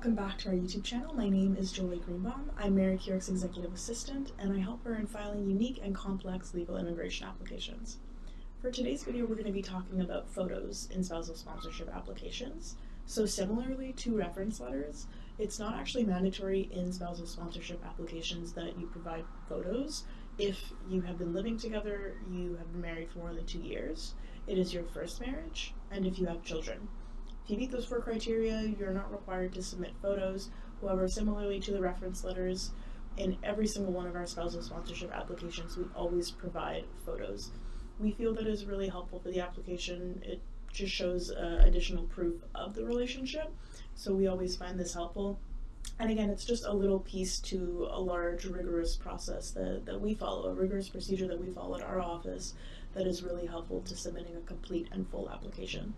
welcome back to our YouTube channel. My name is Jolie Greenbaum. I'm Mary Keyork's executive assistant, and I help her in filing unique and complex legal immigration applications. For today's video, we're going to be talking about photos in spousal sponsorship applications. So similarly to reference letters, it's not actually mandatory in spousal sponsorship applications that you provide photos if you have been living together, you have been married for more than two years, it is your first marriage, and if you have children. If you meet those four criteria, you're not required to submit photos. However, similarly to the reference letters, in every single one of our spousal sponsorship applications, we always provide photos. We feel that is really helpful for the application. It just shows uh, additional proof of the relationship, so we always find this helpful. And again, it's just a little piece to a large, rigorous process that, that we follow, a rigorous procedure that we follow at our office that is really helpful to submitting a complete and full application.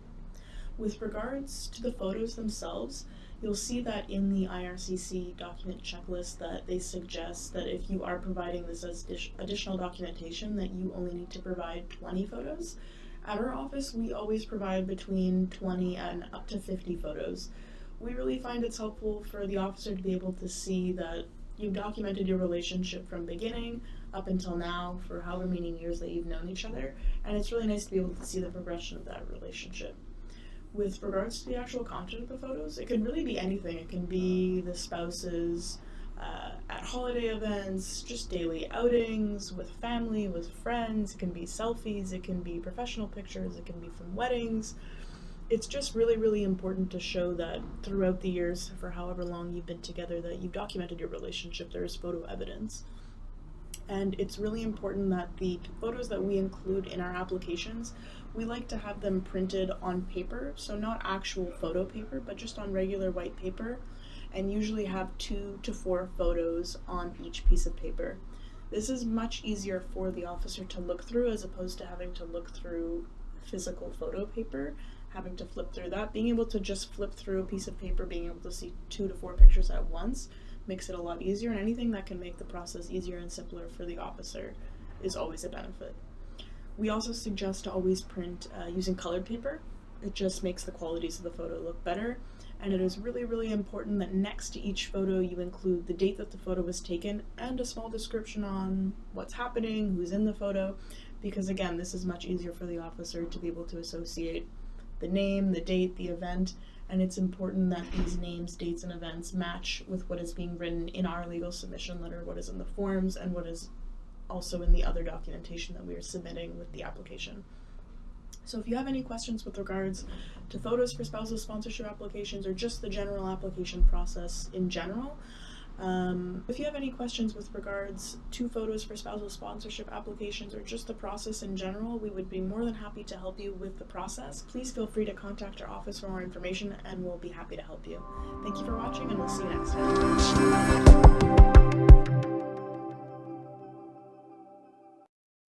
With regards to the photos themselves, you'll see that in the IRCC document checklist that they suggest that if you are providing this as additional documentation that you only need to provide 20 photos. At our office, we always provide between 20 and up to 50 photos. We really find it's helpful for the officer to be able to see that you've documented your relationship from beginning up until now for however many years that you've known each other, and it's really nice to be able to see the progression of that relationship with regards to the actual content of the photos, it can really be anything. It can be the spouses uh, at holiday events, just daily outings with family, with friends. It can be selfies, it can be professional pictures, it can be from weddings. It's just really, really important to show that throughout the years, for however long you've been together, that you've documented your relationship. There is photo evidence and it's really important that the photos that we include in our applications, we like to have them printed on paper, so not actual photo paper, but just on regular white paper, and usually have two to four photos on each piece of paper. This is much easier for the officer to look through as opposed to having to look through physical photo paper, having to flip through that. Being able to just flip through a piece of paper, being able to see two to four pictures at once, makes it a lot easier, and anything that can make the process easier and simpler for the officer is always a benefit. We also suggest to always print uh, using colored paper. It just makes the qualities of the photo look better, and it is really, really important that next to each photo you include the date that the photo was taken and a small description on what's happening, who's in the photo, because again, this is much easier for the officer to be able to associate the name, the date, the event, and it's important that these names, dates, and events match with what is being written in our legal submission letter, what is in the forms, and what is also in the other documentation that we are submitting with the application. So if you have any questions with regards to photos for spousal sponsorship applications or just the general application process in general, um, if you have any questions with regards to photos for spousal sponsorship applications or just the process in general, we would be more than happy to help you with the process. Please feel free to contact our office for more information and we'll be happy to help you. Thank you for watching and we'll see you next time.